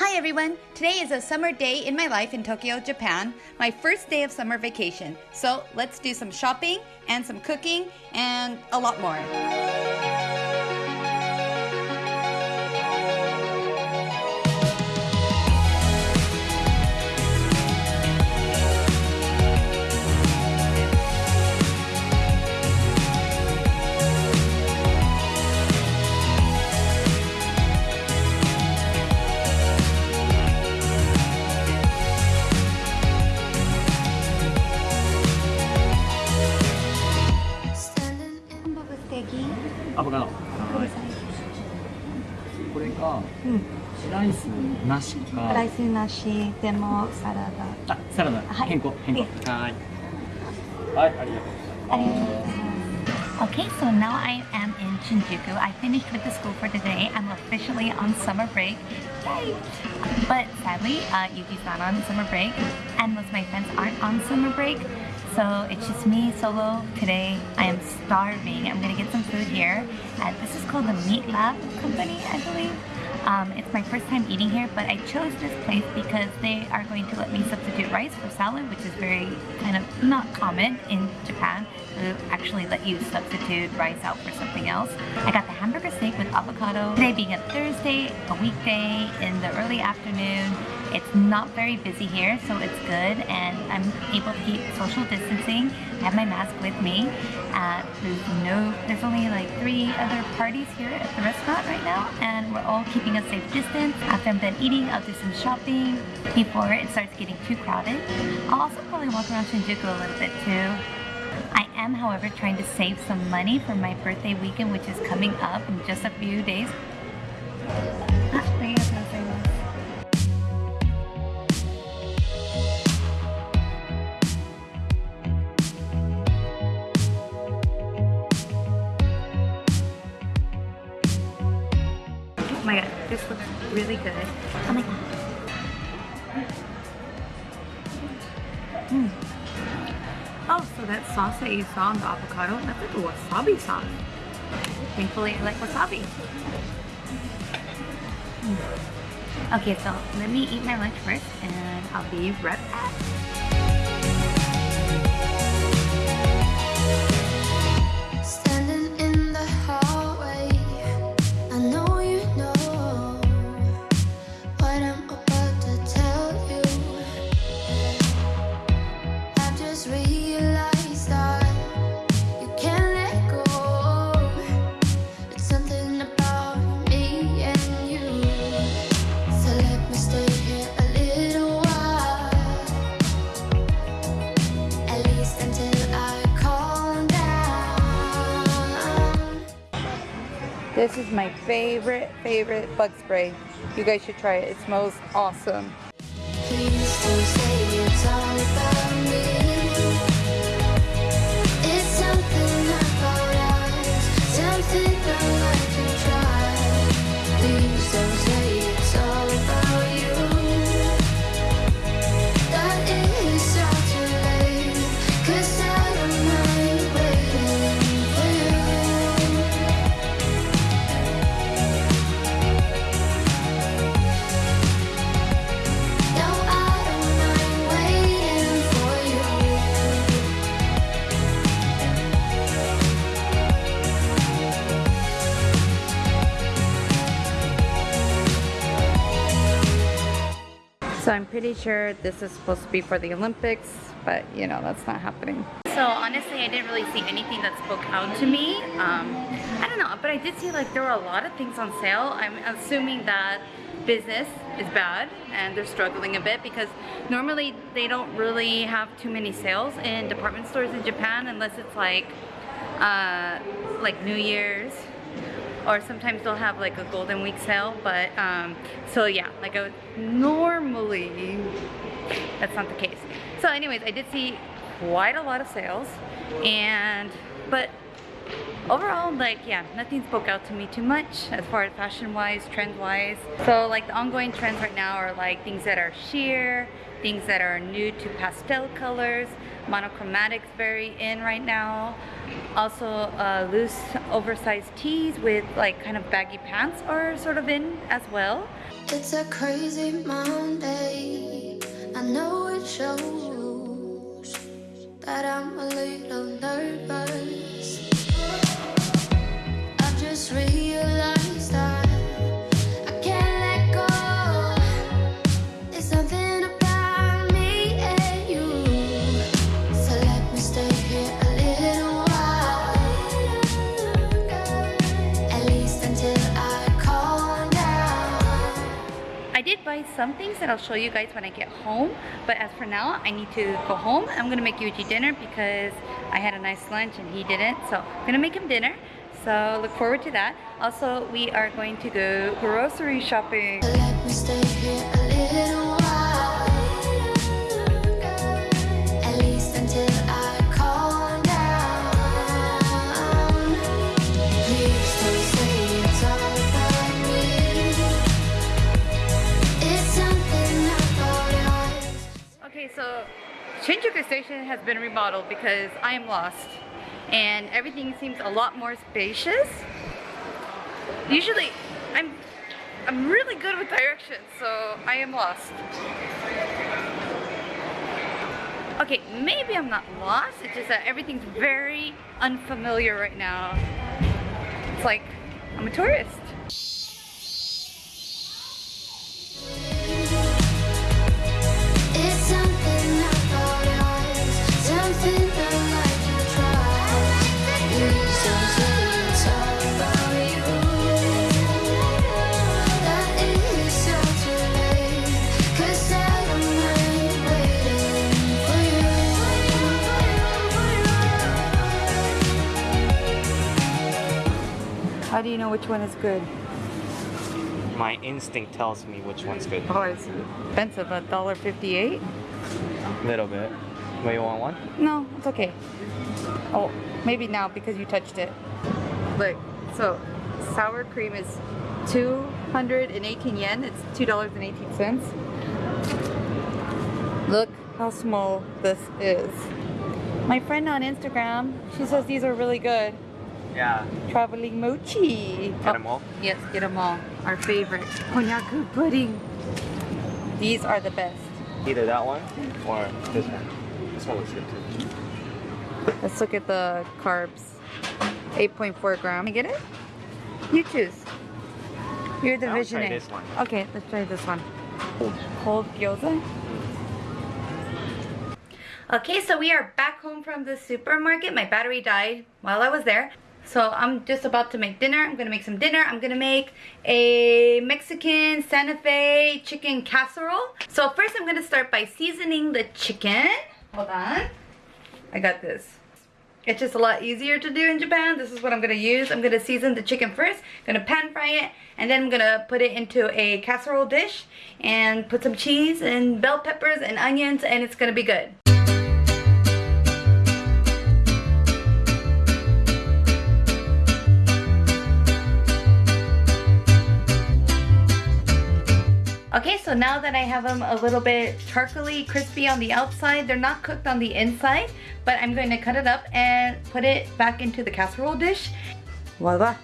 Hi everyone! Today is a summer day in my life in Tokyo, Japan, my first day of summer vacation. So let's do some shopping and some cooking and a lot more. これが、ライスなしかライスなしでもサラダあサラダ、はい変更変更いえはいはいありがとうありがとうございます Okay, so now I am in Shinjuku. I finished with the school for today. I'm officially on summer break. Yay! But sadly, uh, Yuki's not on summer break, and most of my friends aren't on summer break. So it's just me solo today. I am starving. I'm gonna get some food here. Uh, this is called the Meat Lab Company, I believe. Um, it's my first time eating here, but I chose this place because they are going to let me substitute rice for salad, which is very kind of not common in Japan to actually let you substitute rice out for something else. I got the hamburger steak with avocado. Today being a Thursday, a weekday in the early afternoon, it's not very busy here, so it's good, and I'm able to keep social distancing. I have my mask with me. Uh, there's no, there's only like three other parties here at the restaurant right now, and we're all keeping a safe distance. After I'm done eating, I'll do some shopping before it starts getting too crowded. I'll also probably walk around Shinjuku a little bit too. I am, however, trying to save some money for my birthday weekend, which is coming up in just a few days. Really good. Oh my god. Mm. Oh, so that sauce that you saw on the avocado, that's like a wasabi sauce. Thankfully, I like wasabi. Mm. Okay, so let me eat my lunch first and I'll be right back. This is my favorite, favorite bug spray. You guys should try it. It smells awesome. Pretty sure this is supposed to be for the Olympics, but you know, that's not happening. So honestly, I didn't really see anything that spoke out to me. Um, I don't know, but I did see like there were a lot of things on sale. I'm assuming that business is bad and they're struggling a bit because normally they don't really have too many sales in department stores in Japan unless it's like uh, like New Year's or sometimes they'll have like a golden week sale but um, so yeah like normally that's not the case. So anyways I did see quite a lot of sales and but overall like yeah nothing spoke out to me too much as far as fashion wise trend wise so like the ongoing trends right now are like things that are sheer things that are new to pastel colors. Monochromatics very in right now. Also uh, loose oversized tees with like kind of baggy pants are sort of in as well. It's a crazy Monday. I know it shows some things that I'll show you guys when I get home. But as for now, I need to go home. I'm gonna make Yuji dinner because I had a nice lunch and he didn't. So I'm gonna make him dinner. So look forward to that. Also, we are going to go grocery shopping. Shinjuku Station has been remodeled because I am lost and everything seems a lot more spacious. Usually, I'm I'm really good with directions, so I am lost. Okay, maybe I'm not lost, it's just that everything's very unfamiliar right now. It's like I'm a tourist. How do you know which one is good? My instinct tells me which one's good. Oh, it's expensive, a dollar fifty-eight. Little bit. But you want one? No, it's okay. Oh, maybe now because you touched it. Look, so sour cream is 218 yen. It's $2.18. Look how small this is. My friend on Instagram, she says these are really good. Yeah. Traveling mochi. Get 'em all? Yes, get them all. Our favorite. Konyaku pudding. These are the best. Either that one or this one. This one looks good too. Let's look at the carbs. 8.4 gram. Can I get it? You choose. You're the I'll try visionary. this one. Okay, let's try this one. Cold gyoza. Okay, so we are back home from the supermarket. My battery died while I was there. So I'm just about to make dinner. I'm gonna make some dinner. I'm gonna make a Mexican Santa Fe chicken casserole. So first I'm gonna start by seasoning the chicken. Hold on. I got this. It's just a lot easier to do in Japan. This is what I'm gonna use. I'm gonna season the chicken first, gonna pan fry it, and then I'm gonna put it into a casserole dish and put some cheese and bell peppers and onions and it's gonna be good. Okay, so now that I have them a little bit charcoaly, crispy on the outside, they're not cooked on the inside, but I'm going to cut it up and put it back into the casserole dish. Voila.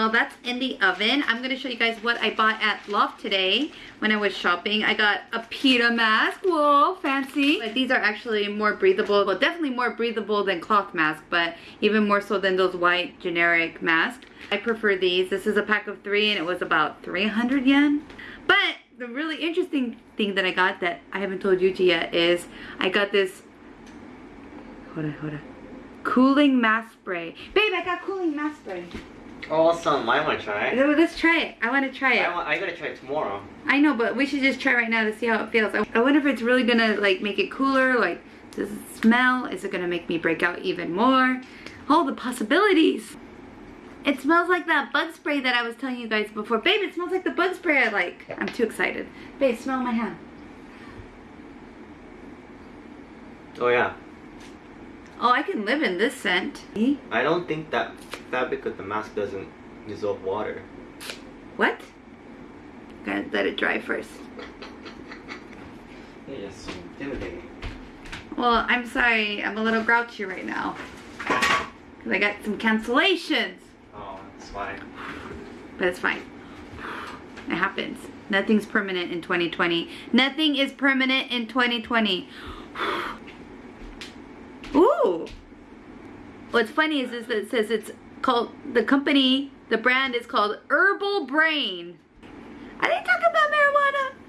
So that's in the oven, I'm gonna show you guys what I bought at Loft today when I was shopping. I got a PITTA MASK, whoa, fancy. But these are actually more breathable, well definitely more breathable than cloth mask, but even more so than those white generic masks. I prefer these. This is a pack of three and it was about 300 yen. But the really interesting thing that I got that I haven't told Yuji yet is I got this, hold on, hold on. Cooling mask spray. Babe, I got cooling mask spray. Oh, awesome. I want to try. No, Let's try it. I want to try it. I, want, I gotta try it tomorrow. I know, but we should just try right now to see how it feels. I- I wonder if it's really gonna like make it cooler. Like, does it smell? Is it gonna make me break out even more? All the possibilities. It smells like that bug spray that I was telling you guys before. Babe, it smells like the bug spray I like. I'm too excited. Babe, smell my hand. Oh yeah. Oh, I can live in this scent. I don't think that fabric of the mask doesn't dissolve water. What? Gotta let it dry first. Yeah, yes, intimidating. Well, I'm sorry. I'm a little grouchy right now. Because I got some cancellations. Oh, it's fine. But it's fine. It happens. Nothing's permanent in 2020. Nothing is permanent in 2020. Ooh. What's funny is this that it says it's called, the company, the brand is called Herbal Brain. I didn't talk about marijuana.